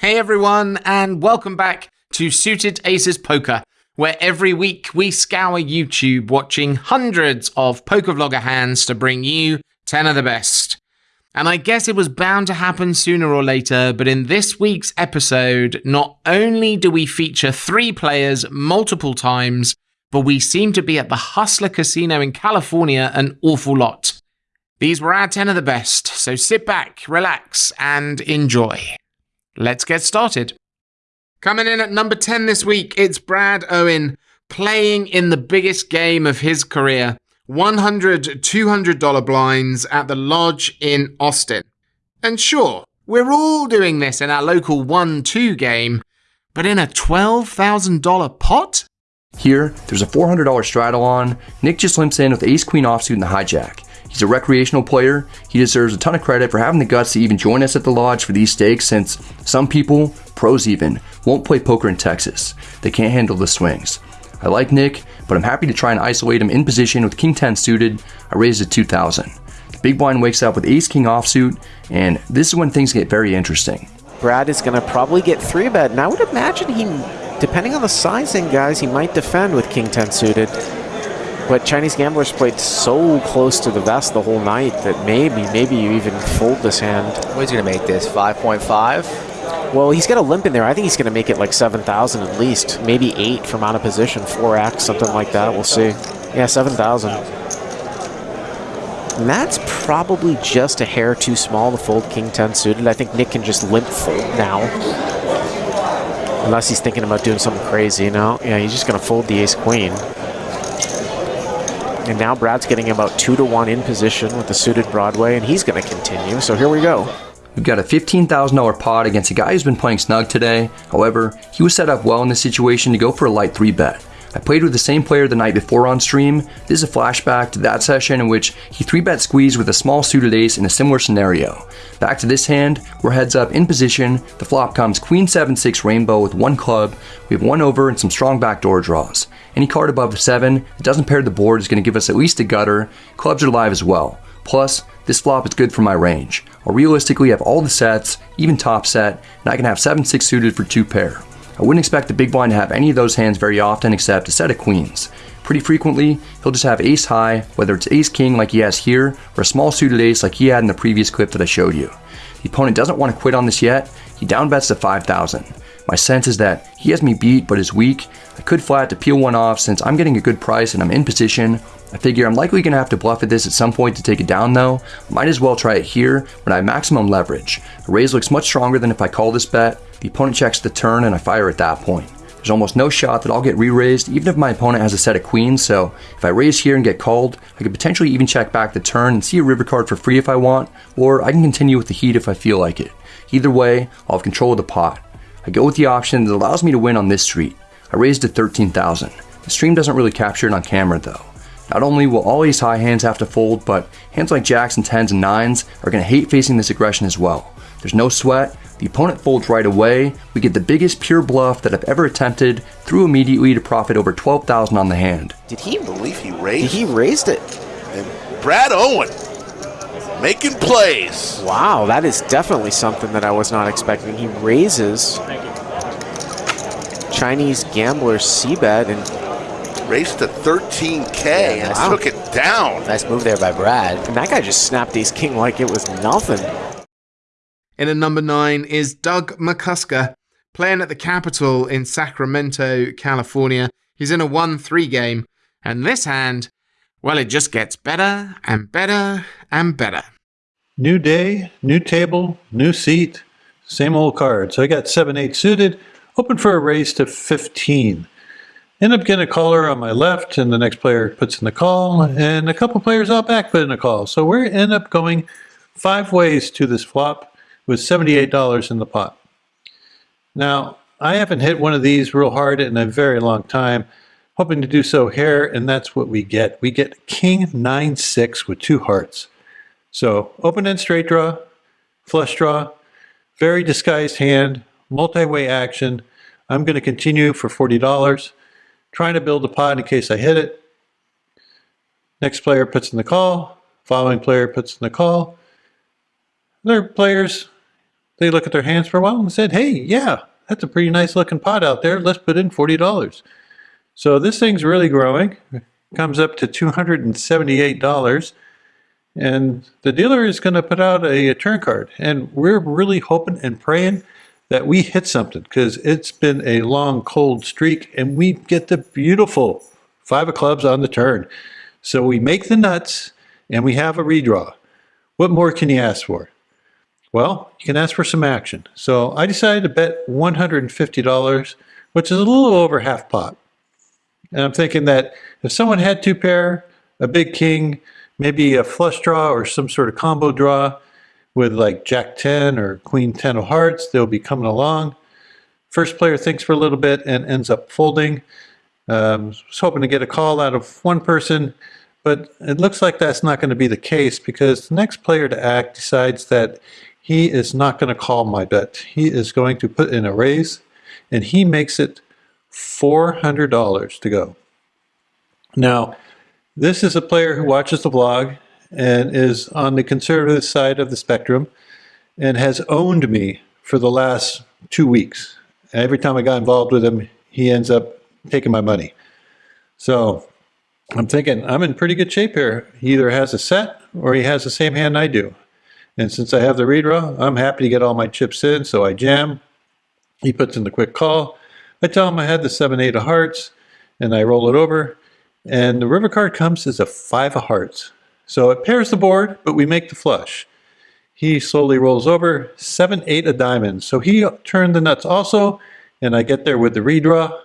Hey everyone, and welcome back to Suited Aces Poker, where every week we scour YouTube watching hundreds of poker vlogger hands to bring you 10 of the best. And I guess it was bound to happen sooner or later, but in this week's episode, not only do we feature three players multiple times, but we seem to be at the Hustler Casino in California an awful lot. These were our 10 of the best, so sit back, relax, and enjoy. Let's get started. Coming in at number 10 this week, it's Brad Owen playing in the biggest game of his career. $100, $200 blinds at the Lodge in Austin. And sure, we're all doing this in our local 1 2 game, but in a $12,000 pot? Here, there's a $400 straddle on. Nick just limps in with ace queen offsuit and the hijack. He's a recreational player. He deserves a ton of credit for having the guts to even join us at the lodge for these stakes since some people, pros even, won't play poker in Texas. They can't handle the swings. I like Nick, but I'm happy to try and isolate him in position with King 10 suited. I raised it 2000. The big blind wakes up with Ace King offsuit, and this is when things get very interesting. Brad is going to probably get 3 bet, and I would imagine he, depending on the sizing, guys, he might defend with King 10 suited. But Chinese gamblers played so close to the vest the whole night that maybe, maybe you even fold this hand. What's he going to make this? 5.5? Well, he's got a limp in there. I think he's going to make it like 7,000 at least. Maybe 8 from out of position, 4x, something like that. We'll see. Yeah, 7,000. And that's probably just a hair too small to fold King 10 suited. I think Nick can just limp fold now. Unless he's thinking about doing something crazy, you know? Yeah, he's just going to fold the ace queen. And now Brad's getting about two to one in position with the suited Broadway, and he's going to continue. So here we go. We've got a $15,000 pot against a guy who's been playing snug today. However, he was set up well in this situation to go for a light 3 bet. I played with the same player the night before on stream. This is a flashback to that session in which he 3-bet squeezed with a small suited ace in a similar scenario. Back to this hand, we're heads up in position. The flop comes Queen 7-6 rainbow with one club. We have one over and some strong backdoor draws. Any card above the 7 that doesn't pair the board is going to give us at least a gutter. Clubs are live as well. Plus, this flop is good for my range. I'll realistically have all the sets, even top set, and I can have 7-6 suited for 2 pair. I wouldn't expect the big blind to have any of those hands very often except a set of queens. Pretty frequently, he'll just have ace high, whether it's ace king like he has here, or a small suited ace like he had in the previous clip that I showed you. The opponent doesn't want to quit on this yet, he down bets to 5,000. My sense is that he has me beat but is weak. I could flat to peel one off since I'm getting a good price and I'm in position. I figure I'm likely going to have to bluff at this at some point to take it down though. Might as well try it here when I have maximum leverage. A raise looks much stronger than if I call this bet. The opponent checks the turn and I fire at that point. There's almost no shot that I'll get re-raised even if my opponent has a set of queens, so if I raise here and get called, I could potentially even check back the turn and see a river card for free if I want, or I can continue with the heat if I feel like it. Either way, I'll have control of the pot. I go with the option that allows me to win on this street. I raised to 13,000. The stream doesn't really capture it on camera though. Not only will all these high hands have to fold, but hands like jacks and tens and nines are going to hate facing this aggression as well. There's no sweat, the opponent folds right away, we get the biggest pure bluff that I've ever attempted, through immediately to profit over 12,000 on the hand. Did he believe he raised? He raised it. And Brad Owen making plays. Wow, that is definitely something that I was not expecting. He raises Chinese gambler c-bet and raced to 13k yeah, and wow. took it down. Nice move there by Brad. And that guy just snapped ace king like it was nothing. In a number nine is Doug McCusker, playing at the Capitol in Sacramento, California. He's in a 1-3 game, and this hand, well, it just gets better and better and better. New day, new table, new seat, same old card. So I got 7-8 suited, open for a raise to 15. End up getting a caller on my left, and the next player puts in the call, and a couple players out back put in a call. So we end up going five ways to this flop with $78 in the pot. Now, I haven't hit one of these real hard in a very long time, hoping to do so here, and that's what we get. We get King 9-6 with two hearts. So open-end straight draw, flush draw, very disguised hand, multi-way action. I'm going to continue for $40, trying to build a pot in case I hit it. Next player puts in the call, following player puts in the call. Other players they look at their hands for a while and said, hey, yeah, that's a pretty nice looking pot out there. Let's put in $40. So this thing's really growing. It comes up to $278. And the dealer is going to put out a, a turn card. And we're really hoping and praying that we hit something because it's been a long, cold streak and we get the beautiful five of clubs on the turn. So we make the nuts and we have a redraw. What more can you ask for? Well, you can ask for some action. So I decided to bet $150, which is a little over half pot. And I'm thinking that if someone had two pair, a big king, maybe a flush draw or some sort of combo draw with like Jack 10 or Queen 10 of hearts, they'll be coming along. First player thinks for a little bit and ends up folding. Um, was hoping to get a call out of one person, but it looks like that's not going to be the case because the next player to act decides that he is not going to call my bet. He is going to put in a raise, and he makes it $400 to go. Now, this is a player who watches the vlog and is on the conservative side of the spectrum and has owned me for the last two weeks. Every time I got involved with him, he ends up taking my money. So I'm thinking I'm in pretty good shape here. He either has a set or he has the same hand I do. And since I have the redraw, I'm happy to get all my chips in, so I jam. He puts in the quick call. I tell him I had the 7-8 of hearts, and I roll it over. And the river card comes as a 5 of hearts. So it pairs the board, but we make the flush. He slowly rolls over, 7-8 of diamonds. So he turned the nuts also, and I get there with the redraw.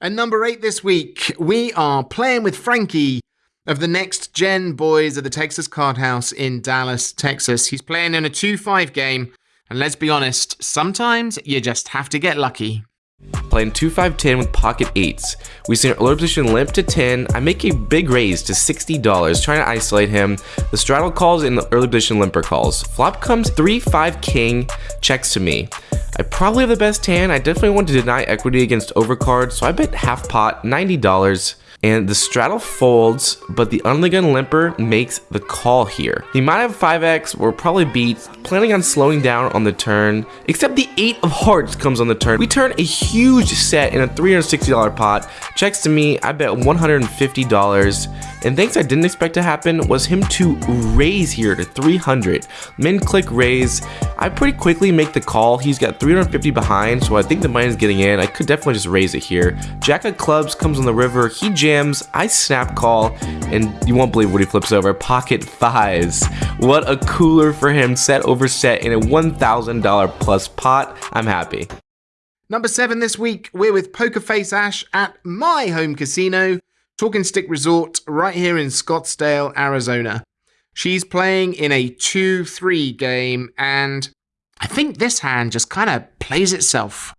And number eight this week, we are playing with Frankie of the next gen boys at the Texas Card House in Dallas, Texas. He's playing in a 2 5 game, and let's be honest, sometimes you just have to get lucky. Playing 2-5-10 with pocket 8s. We see an early position limp to 10. I make a big raise to $60, trying to isolate him. The straddle calls and the early position limper calls. Flop comes 3-5 king, checks to me. I probably have the best hand. I definitely want to deny equity against overcard, so I bet half pot, $90 and the straddle folds, but the under the gun limper makes the call here. He might have 5x, we're probably beat, planning on slowing down on the turn, except the 8 of hearts comes on the turn. We turn a set in a $360 pot, checks to me, I bet $150, and things I didn't expect to happen was him to raise here to 300. Min click raise, I pretty quickly make the call, he's got 350 behind, so I think the money is getting in, I could definitely just raise it here. Jack of clubs comes on the river, he jams, I snap call, and you won't believe what he flips over. Pocket fives. What a cooler for him, set over set in a $1,000 plus pot. I'm happy. Number seven this week, we're with Poker Face Ash at my home casino, Talking Stick Resort, right here in Scottsdale, Arizona. She's playing in a 2 3 game, and I think this hand just kind of plays itself.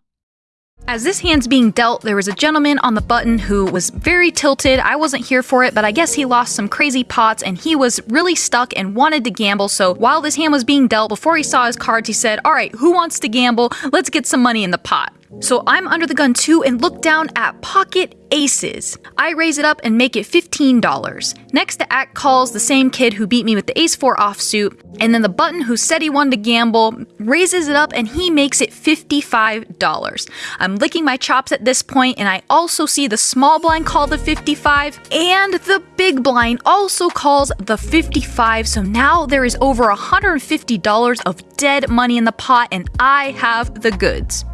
As this hand's being dealt, there was a gentleman on the button who was very tilted. I wasn't here for it, but I guess he lost some crazy pots and he was really stuck and wanted to gamble. So while this hand was being dealt, before he saw his cards, he said, All right, who wants to gamble? Let's get some money in the pot. So I'm under the gun too and look down at pocket aces. I raise it up and make it $15. Next the act calls the same kid who beat me with the ace 4 offsuit, and then the button who said he wanted to gamble raises it up and he makes it $55. I'm licking my chops at this point and I also see the small blind call the 55 and the big blind also calls the 55 so now there is over $150 of dead money in the pot and I have the goods.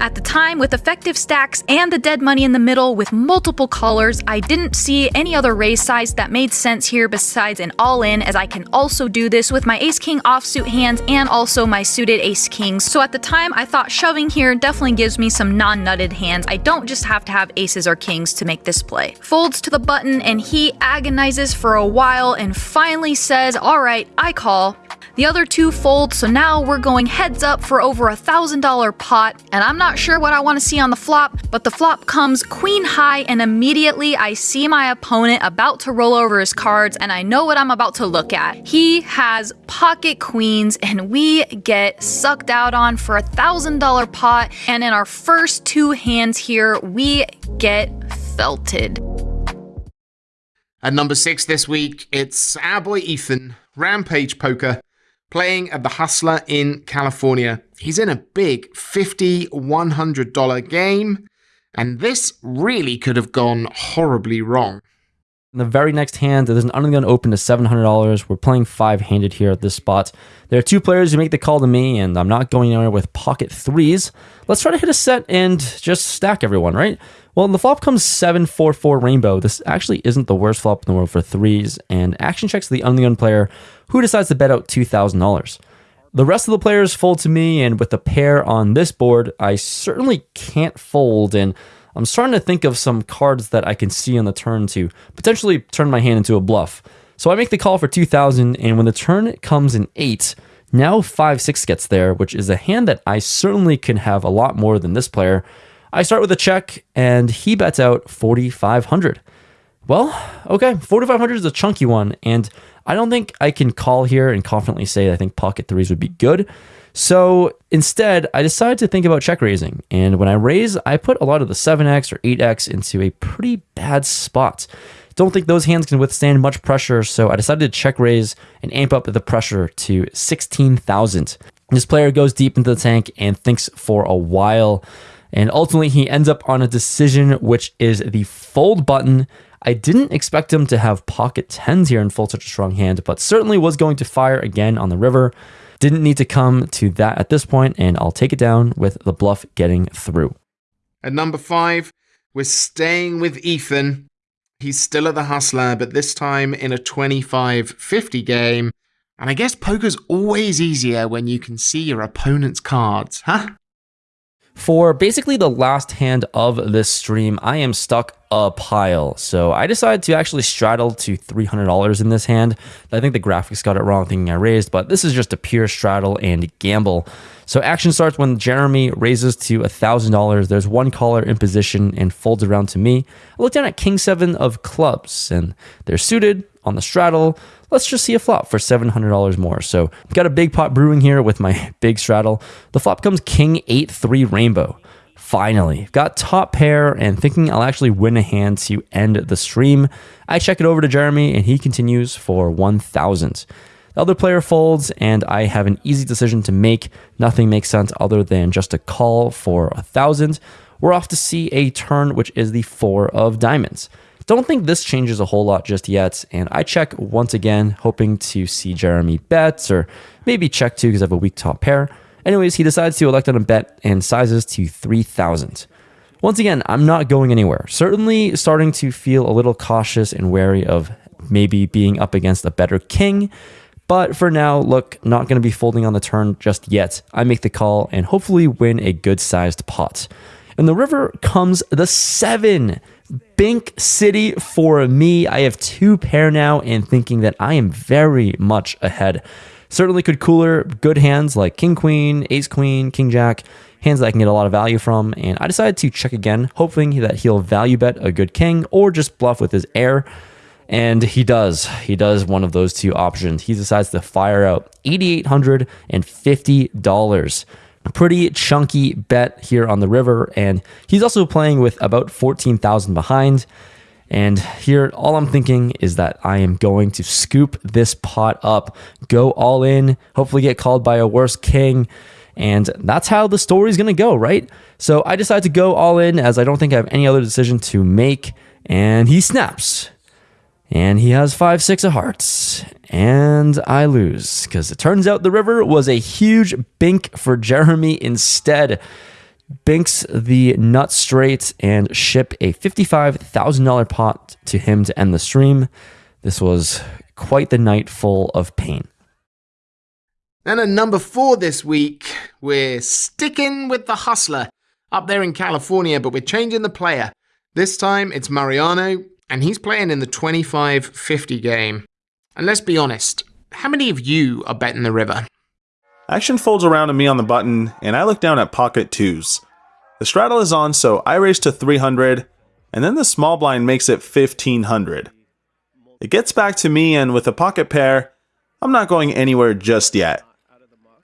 At the time, with effective stacks and the dead money in the middle with multiple callers, I didn't see any other raise size that made sense here besides an all-in as I can also do this with my ace-king offsuit hands and also my suited ace-kings. So at the time, I thought shoving here definitely gives me some non-nutted hands. I don't just have to have aces or kings to make this play. Folds to the button and he agonizes for a while and finally says, alright, I call. The other two fold, so now we're going heads up for over a thousand dollar pot, and I'm not sure what I want to see on the flop, but the flop comes queen high, and immediately I see my opponent about to roll over his cards, and I know what I'm about to look at. He has pocket queens, and we get sucked out on for a thousand dollar pot, and in our first two hands here, we get felted. At number six this week, it's our boy Ethan, Rampage Poker, playing at the Hustler in California. He's in a big $50, $100 game, and this really could have gone horribly wrong. In the very next hand, there's an undergun open to $700. We're playing five handed here at this spot. There are two players who make the call to me, and I'm not going anywhere with pocket threes. Let's try to hit a set and just stack everyone, right? Well, the flop comes 7 4 4 rainbow. This actually isn't the worst flop in the world for threes, and action checks the undergun player who decides to bet out $2,000. The rest of the players fold to me, and with a pair on this board, I certainly can't fold, and I'm starting to think of some cards that I can see on the turn to potentially turn my hand into a bluff. So I make the call for 2000, and when the turn comes in 8, now 5 6 gets there, which is a hand that I certainly can have a lot more than this player. I start with a check, and he bets out 4500. Well, okay, 4500 is a chunky one, and I don't think I can call here and confidently say I think pocket threes would be good. So instead, I decided to think about check raising. And when I raise, I put a lot of the 7x or 8x into a pretty bad spot. Don't think those hands can withstand much pressure, so I decided to check raise and amp up the pressure to 16,000. This player goes deep into the tank and thinks for a while. And ultimately, he ends up on a decision, which is the fold button. I didn't expect him to have pocket tens here and fold such a strong hand, but certainly was going to fire again on the river. Didn't need to come to that at this point, and I'll take it down with the bluff getting through. At number five, we're staying with Ethan. He's still at the Hustler, but this time in a 25 50 game. And I guess poker's always easier when you can see your opponent's cards, huh? For basically the last hand of this stream, I am stuck a pile. So I decided to actually straddle to $300 in this hand. I think the graphics got it wrong thinking I raised, but this is just a pure straddle and gamble. So action starts when Jeremy raises to $1,000. There's one caller in position and folds around to me. I look down at King 7 of clubs and they're suited on the straddle. Let's just see a flop for $700 more. So I've got a big pot brewing here with my big straddle. The flop comes King 8 3 rainbow. Finally, got top pair and thinking I'll actually win a hand to end the stream. I check it over to Jeremy and he continues for 1000. The other player folds and I have an easy decision to make. Nothing makes sense other than just a call for a 1000. We're off to see a turn which is the 4 of diamonds. Don't think this changes a whole lot just yet, and I check once again, hoping to see Jeremy bets or maybe check too because I have a weak top pair. Anyways, he decides to elect on a bet and sizes to 3,000. Once again, I'm not going anywhere. Certainly starting to feel a little cautious and wary of maybe being up against a better king. But for now, look, not going to be folding on the turn just yet. I make the call and hopefully win a good sized pot. In the river comes the seven. Bink City for me. I have two pair now and thinking that I am very much ahead. Certainly could cooler good hands like King Queen, Ace Queen, King Jack, hands that I can get a lot of value from. And I decided to check again, hoping that he'll value bet a good king or just bluff with his air. And he does. He does one of those two options. He decides to fire out $8,850. Pretty chunky bet here on the river. And he's also playing with about 14,000 behind. And here, all I'm thinking is that I am going to scoop this pot up, go all in, hopefully get called by a worse king. And that's how the story's to go, right? So I decide to go all in as I don't think I have any other decision to make. And he snaps. And he has five, six of hearts. And I lose because it turns out the river was a huge bink for Jeremy instead binks the nut straight and ship a $55,000 pot to him to end the stream. This was quite the night full of pain. And at number four this week, we're sticking with the hustler up there in California, but we're changing the player. This time it's Mariano, and he's playing in the 25 50 game. And let's be honest, how many of you are betting the river? Action folds around to me on the button, and I look down at pocket twos. The straddle is on, so I raise to 300, and then the small blind makes it 1500. It gets back to me, and with a pocket pair, I'm not going anywhere just yet.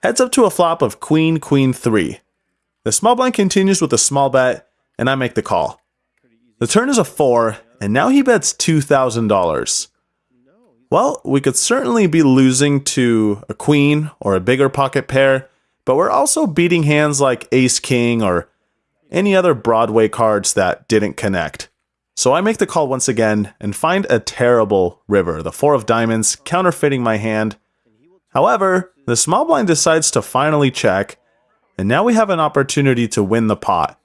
Heads up to a flop of queen, queen 3. The small blind continues with a small bet, and I make the call. The turn is a 4, and now he bets $2,000. Well, we could certainly be losing to a queen or a bigger pocket pair, but we're also beating hands like ace king or any other Broadway cards that didn't connect. So I make the call once again and find a terrible river, the four of diamonds, counterfeiting my hand. However, the small blind decides to finally check, and now we have an opportunity to win the pot.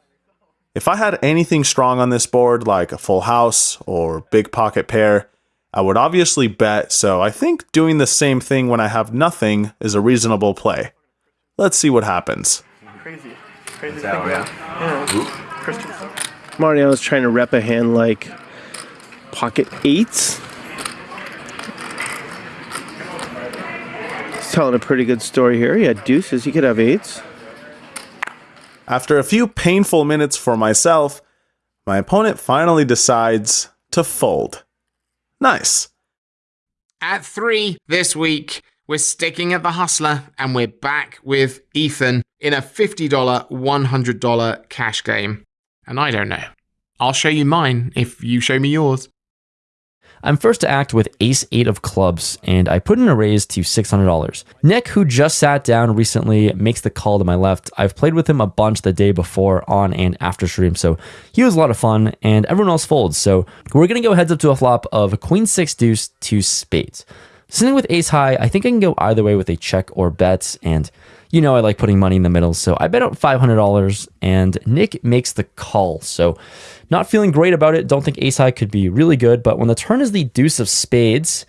If I had anything strong on this board, like a full house or big pocket pair, I would obviously bet, so I think doing the same thing when I have nothing is a reasonable play. Let's see what happens. Crazy. Crazy to think about. Yeah. Mariano's trying to rep a hand like pocket eights. He's telling a pretty good story here. He had deuces. He could have eights. After a few painful minutes for myself, my opponent finally decides to fold. Nice. At three this week, we're sticking at the hustler and we're back with Ethan in a $50, $100 cash game. And I don't know. I'll show you mine if you show me yours. I'm first to act with ace 8 of clubs, and I put in a raise to $600. Nick, who just sat down recently, makes the call to my left. I've played with him a bunch the day before on and after stream, so he was a lot of fun, and everyone else folds. So we're to go heads up to a flop of queen 6 deuce to spades. Sitting with ace high, I think I can go either way with a check or bet, and you know I like putting money in the middle, so I bet out $500, and Nick makes the call. So not feeling great about it. Don't think ace high could be really good, but when the turn is the deuce of spades,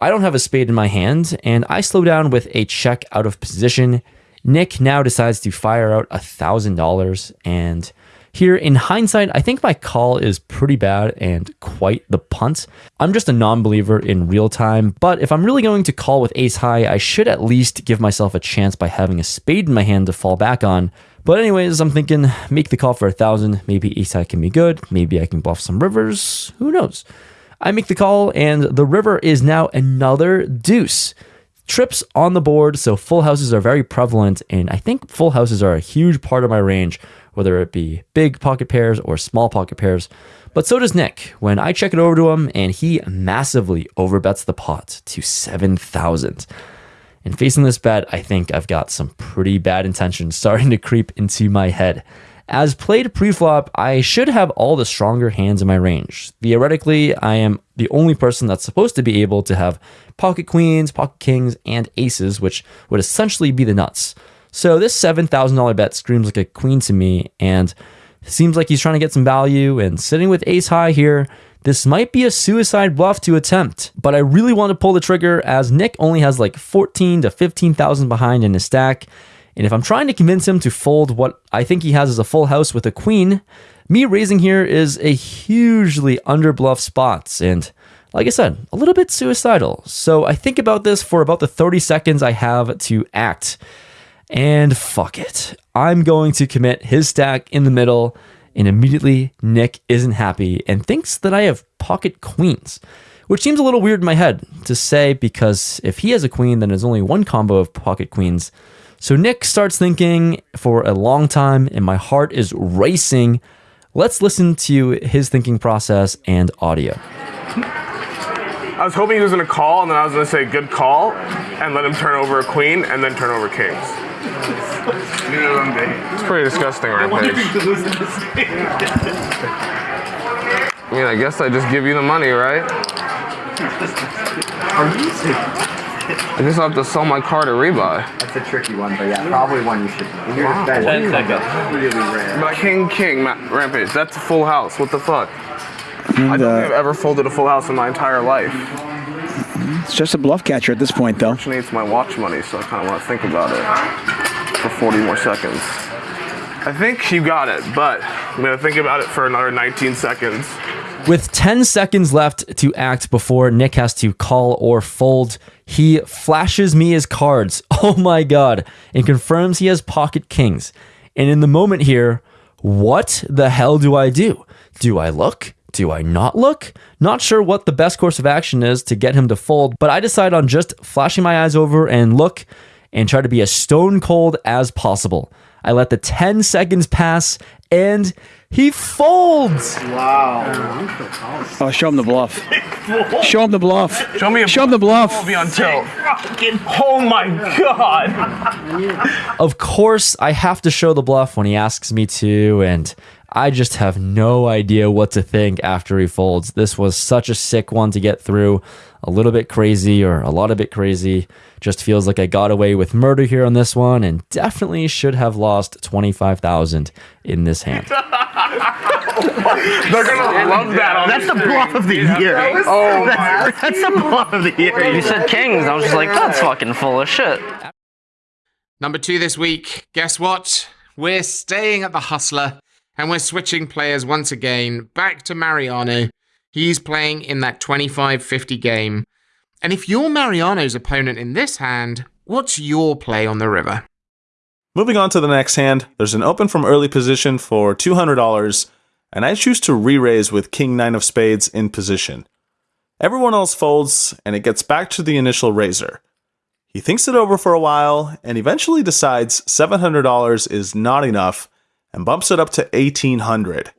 I don't have a spade in my hand, and I slow down with a check out of position. Nick now decides to fire out $1,000, and here, in hindsight, I think my call is pretty bad and quite the punt. I'm just a non believer in real time, but if I'm really going to call with ace high, I should at least give myself a chance by having a spade in my hand to fall back on. But, anyways, I'm thinking make the call for a thousand. Maybe ace high can be good. Maybe I can bluff some rivers. Who knows? I make the call, and the river is now another deuce trips on the board, so full houses are very prevalent, and I think full houses are a huge part of my range whether it be big pocket pairs or small pocket pairs. But so does Nick when I check it over to him and he massively overbets the pot to 7,000. And facing this bet, I think I've got some pretty bad intentions starting to creep into my head. As played pre-flop, I should have all the stronger hands in my range. Theoretically, I am the only person that's supposed to be able to have pocket queens, pocket kings, and aces, which would essentially be the nuts. So this $7,000 bet screams like a queen to me and seems like he's trying to get some value and sitting with ace high here. This might be a suicide bluff to attempt, but I really want to pull the trigger as Nick only has like 14 to 15,000 behind in his stack. And if I'm trying to convince him to fold what I think he has as a full house with a queen, me raising here is a hugely underbluff spot and like I said, a little bit suicidal. So I think about this for about the 30 seconds I have to act. And fuck it. I'm going to commit his stack in the middle, and immediately Nick isn't happy and thinks that I have pocket queens, which seems a little weird in my head to say because if he has a queen, then there's only one combo of pocket queens. So Nick starts thinking for a long time, and my heart is racing. Let's listen to his thinking process and audio. I was hoping he was going to call, and then I was going to say good call, and let him turn over a queen, and then turn over kings. It's pretty disgusting, right, Paige? I mean, I guess I just give you the money, right? I guess I have to sell my car to rebuy. That's a tricky one, but yeah, probably one you should. Wow. Ten seconds. Really rare. But King King Ma Rampage, that's a full house. What the fuck? I don't think I've ever folded a full house in my entire life. It's just a bluff catcher at this point, though. Actually, it's my watch money, so I kind of want to think about it for 40 more seconds. I think you got it, but I'm going to think about it for another 19 seconds. With 10 seconds left to act before Nick has to call or fold, he flashes me his cards. Oh my god. And confirms he has pocket kings. And in the moment here, what the hell do I do? Do I look? Do I not look? Not sure what the best course of action is to get him to fold, but I decide on just flashing my eyes over and look and try to be as stone cold as possible. I let the 10 seconds pass and he folds. Wow. Oh, show him the bluff. Show him the bluff. Show me a Show him the bluff. We'll be on tilt. Oh my god. Of course, I have to show the bluff when he asks me to, and I just have no idea what to think after he folds. This was such a sick one to get through. A little bit crazy, or a lot of bit crazy. Just feels like I got away with murder here on this one, and definitely should have lost 25,000 in this hand. They're gonna love that. On oh That's the bluff of the year. Oh my. That's, that's the bluff of the year. You said kings. I was just like, that's fucking full of shit. Number two this week. Guess what? We're staying at the Hustler and we're switching players once again back to Mariano. He's playing in that 25 50 game. And if you're Mariano's opponent in this hand, what's your play on the river? Moving on to the next hand, there's an open from early position for $200, and I choose to re-raise with King 9 of Spades in position. Everyone else folds, and it gets back to the initial raiser. He thinks it over for a while, and eventually decides $700 is not enough, and bumps it up to 1800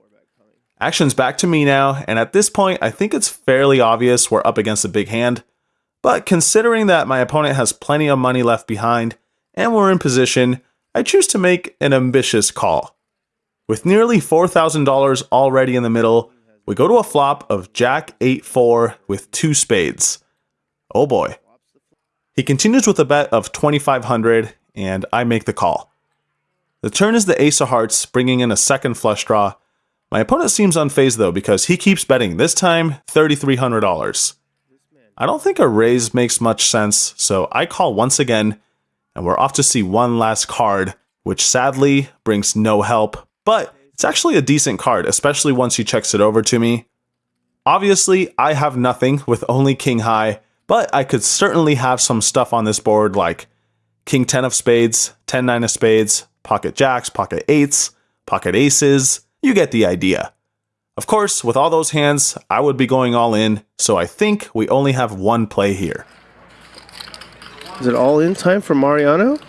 Action's back to me now, and at this point, I think it's fairly obvious we're up against a big hand. But considering that my opponent has plenty of money left behind, and we're in position, I choose to make an ambitious call. With nearly $4,000 already in the middle, we go to a flop of Jack 8 4 with two spades. Oh boy. He continues with a bet of 2500 and I make the call. The turn is the Ace of Hearts, bringing in a second flush draw. My opponent seems unfazed though because he keeps betting, this time $3,300. I don't think a raise makes much sense, so I call once again and we're off to see one last card, which sadly brings no help, but it's actually a decent card, especially once he checks it over to me. Obviously, I have nothing with only King High, but I could certainly have some stuff on this board like King 10 of Spades, 10 9 of Spades, Pocket Jacks, Pocket Eights, Pocket Aces. You get the idea. Of course, with all those hands, I would be going all in, so I think we only have one play here. Is it all in time for Mariano?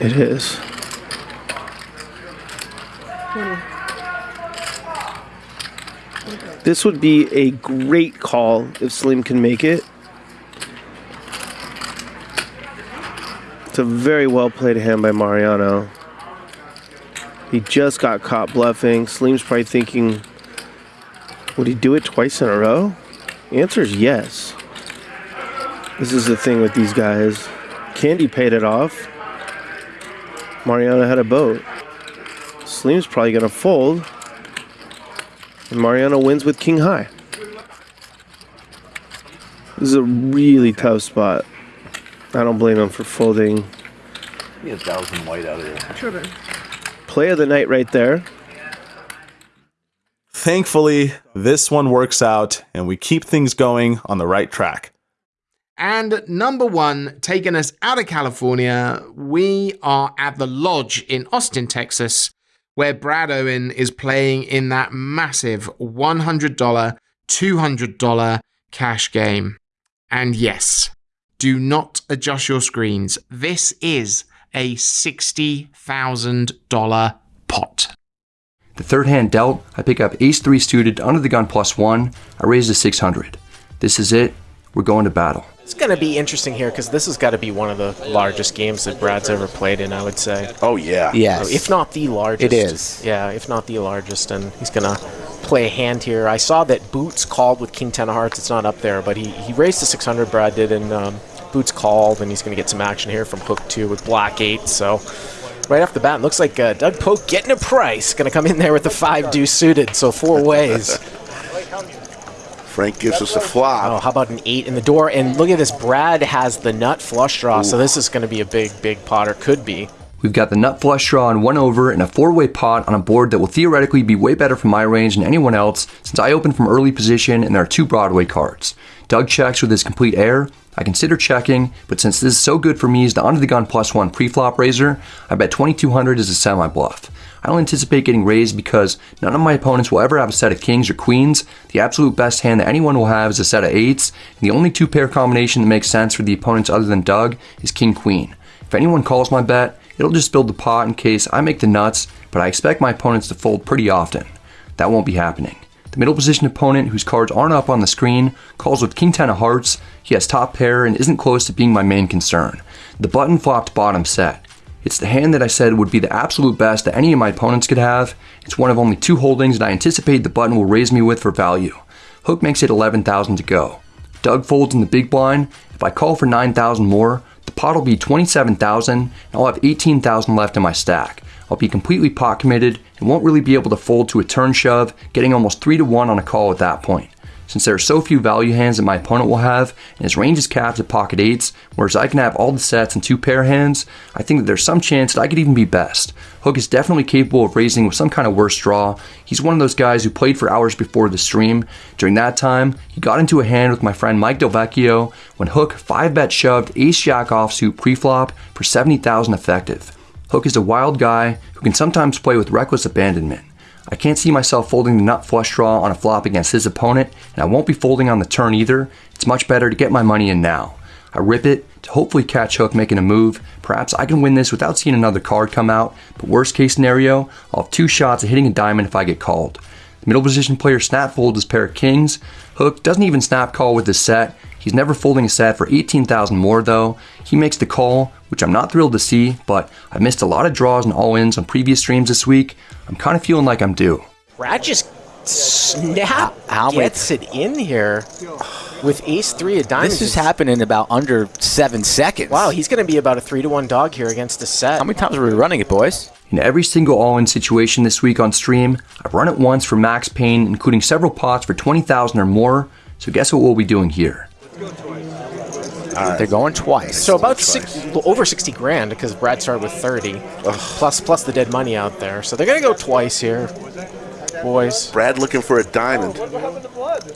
It is. This would be a great call if Slim can make it. It's a very well played hand by Mariano. He just got caught bluffing. Slim's probably thinking, would he do it twice in a row? The answer is yes. This is the thing with these guys. Candy paid it off. Mariano had a boat. Slim's probably going to fold. And Mariano wins with King High. This is a really tough spot. I don't blame him for folding. Be a thousand white out of there. here. Play of the night right there. Thankfully, this one works out and we keep things going on the right track. And number one, taking us out of California, we are at the Lodge in Austin, Texas, where Brad Owen is playing in that massive $100, $200 cash game. And yes, do not adjust your screens. This is a $60,000 pot. The third hand dealt, I pick up ace 3 suited under the gun plus 1. I raise to 600. This is it. We're going to battle. It's going to be interesting here because this has got to be one of the largest games that Brad's ever played in, I would say. Oh, yeah. Yes. If not the largest. It is. Yeah, if not the largest. And he's going to play a hand here. I saw that Boots called with King 10 of Hearts. It's not up there, but he, he raised to 600, Brad did, and um, Boots called, and he's going to get some action here from Hook 2 with Black 8. So right off the bat, it looks like uh, Doug Polk getting a price. Going to come in there with the 5 deuce suited, so four ways. Frank gives us a flop. Oh, how about an eight in the door? And look at this. Brad has the nut flush draw, so this is going to be a big, big pot, or could be. We've got the nut flush draw on one over and a four way pot on a board that will theoretically be way better for my range than anyone else since I open from early position and there are two Broadway cards. Doug checks with his complete air. I consider checking, but since this is so good for me as the under the gun plus one pre-flop raiser, I bet 2200 is a semi bluff. I don't anticipate getting raised because none of my opponents will ever have a set of kings or queens. The absolute best hand that anyone will have is a set of eights, and the only two pair combination that makes sense for the opponents other than Doug is king queen. If anyone calls my bet, it'll just build the pot in case I make the nuts, but I expect my opponents to fold pretty often. That won't be happening. The middle position opponent, whose cards aren't up on the screen, calls with King 10 of hearts. He has top pair and isn't close to being my main concern. The button flopped bottom set. It's the hand that I said would be the absolute best that any of my opponents could have. It's one of only two holdings that I anticipate the button will raise me with for value. Hook makes it 11,000 to go. Doug folds in the big blind. If I call for 9,000 more, pot will be 27,000 and I'll have 18,000 left in my stack. I'll be completely pot committed and won't really be able to fold to a turn shove, getting almost 3 to 1 on a call at that point. Since there are so few value hands that my opponent will have, and his range is capped at pocket 8s, whereas I can have all the sets and two pair hands, I think that there's some chance that I could even be best. Hook is definitely capable of raising with some kind of worse draw. He's one of those guys who played for hours before the stream. During that time, he got into a hand with my friend Mike Delvecchio when Hook 5-bet shoved ace jack offsuit preflop for 70,000 effective. Hook is a wild guy who can sometimes play with reckless abandonment. I can't see myself folding the nut flush draw on a flop against his opponent, and I won't be folding on the turn either. It's much better to get my money in now. I rip it to hopefully catch Hook making a move. Perhaps I can win this without seeing another card come out, but worst case scenario, I'll have two shots at hitting a diamond if I get called. The middle position player snap folds his pair of kings. Hook doesn't even snap call with this set. He's never folding a set for 18,000 more though. He makes the call, which I'm not thrilled to see, but I've missed a lot of draws and all-ins on previous streams this week. I'm kind of feeling like I'm due. Brad just snap How many- gets it in here with ace three of diamonds. This has happened in about under seven seconds. Wow, he's going to be about a three to one dog here against the set. How many times are we running it, boys? In every single all-in situation this week on stream, I've run it once for max pain, including several pots for 20,000 or more, so guess what we'll be doing here? They're going twice. So about six, over 60 grand because Brad started with 30, plus plus the dead money out there. So they're going to go twice here, boys. Brad looking for a diamond,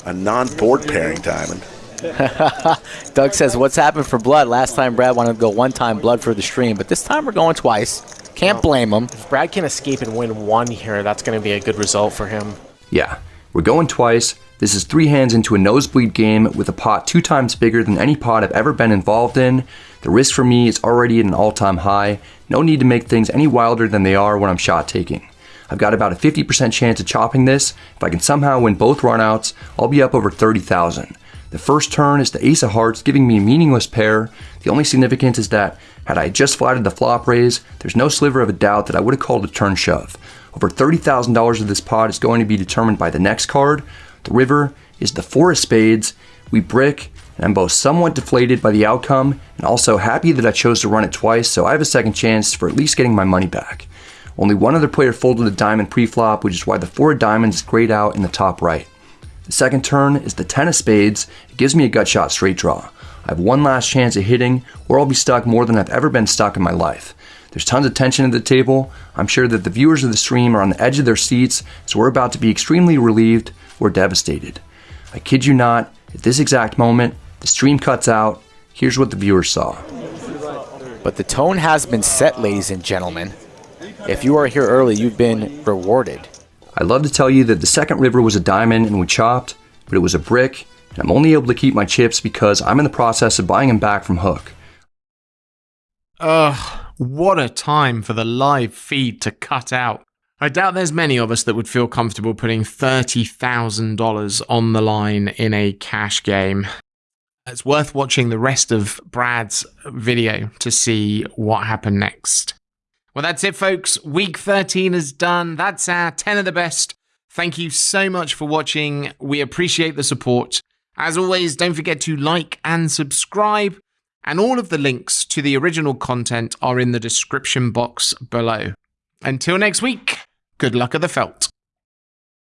a non-board pairing diamond. Doug says, "What's happened for blood? Last time Brad wanted to go one time blood for the stream, but this time we're going twice. Can't blame him. If Brad can escape and win one here, that's going to be a good result for him. Yeah, we're going twice. This is three hands into a nosebleed game with a pot two times bigger than any pot I've ever been involved in. The risk for me is already at an all-time high. No need to make things any wilder than they are when I'm shot taking. I've got about a 50% chance of chopping this. If I can somehow win both runouts, I'll be up over 30,000. The first turn is the ace of hearts, giving me a meaningless pair. The only significance is that had I just flatted the flop raise, there's no sliver of a doubt that I would have called a turn shove. Over $30,000 of this pot is going to be determined by the next card. The river is the four of spades. We brick, and I'm both somewhat deflated by the outcome and also happy that I chose to run it twice, so I have a second chance for at least getting my money back. Only one other player folded a diamond pre-flop, which is why the four of diamonds is grayed out in the top right. The second turn is the 10 of spades. It gives me a gut shot straight draw. I have one last chance at hitting, or I'll be stuck more than I've ever been stuck in my life. There's tons of tension at the table. I'm sure that the viewers of the stream are on the edge of their seats, so we're about to be extremely relieved or devastated. I kid you not, at this exact moment, the stream cuts out. Here's what the viewers saw. But the tone has been set, ladies and gentlemen. If you are here early, you've been rewarded. I'd love to tell you that the second river was a diamond and we chopped, but it was a brick, and I'm only able to keep my chips because I'm in the process of buying them back from Hook. Ugh, what a time for the live feed to cut out. I doubt there's many of us that would feel comfortable putting $30,000 on the line in a cash game. It's worth watching the rest of Brad's video to see what happened next. Well, that's it, folks. Week 13 is done. That's our 10 of the best. Thank you so much for watching. We appreciate the support. As always, don't forget to like and subscribe. And all of the links to the original content are in the description box below. Until next week, good luck at the felt.